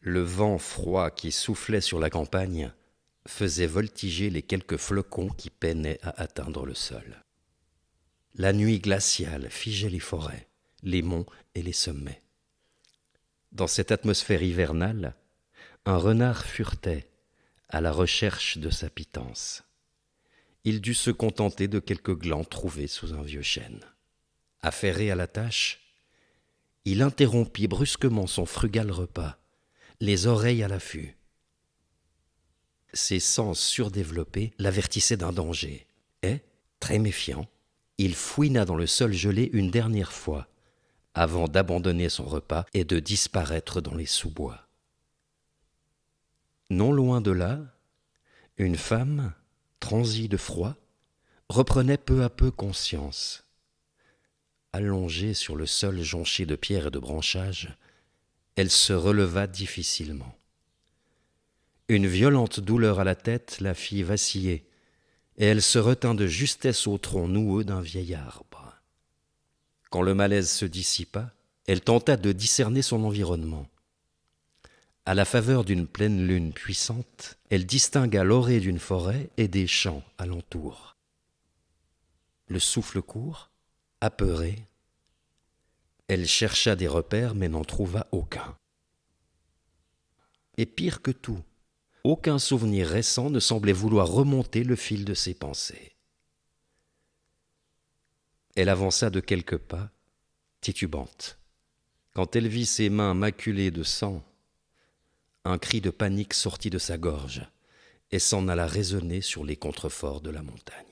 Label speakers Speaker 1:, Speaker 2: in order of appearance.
Speaker 1: Le vent froid qui soufflait sur la campagne faisait voltiger les quelques flocons qui peinaient à atteindre le sol. La nuit glaciale figeait les forêts, les monts et les sommets. Dans cette atmosphère hivernale, un renard furetait à la recherche de sa pitance. Il dut se contenter de quelques glands trouvés sous un vieux chêne. Affairé à la tâche, il interrompit brusquement son frugal repas, les oreilles à l'affût. Ses sens surdéveloppés l'avertissaient d'un danger, et, très méfiant, il fouina dans le sol gelé une dernière fois, avant d'abandonner son repas et de disparaître dans les sous-bois. Non loin de là, une femme, transie de froid, reprenait peu à peu conscience. Allongée sur le sol jonché de pierres et de branchages, elle se releva difficilement. Une violente douleur à la tête la fit vaciller, et elle se retint de justesse au tronc noueux d'un vieil arbre. Quand le malaise se dissipa, elle tenta de discerner son environnement. À la faveur d'une pleine lune puissante, elle distingua l'orée d'une forêt et des champs alentour. Le souffle court, apeurée, elle chercha des repères mais n'en trouva aucun. Et pire que tout, aucun souvenir récent ne semblait vouloir remonter le fil de ses pensées. Elle avança de quelques pas, titubante. Quand elle vit ses mains maculées de sang, un cri de panique sortit de sa gorge et s'en alla résonner sur les contreforts de la montagne.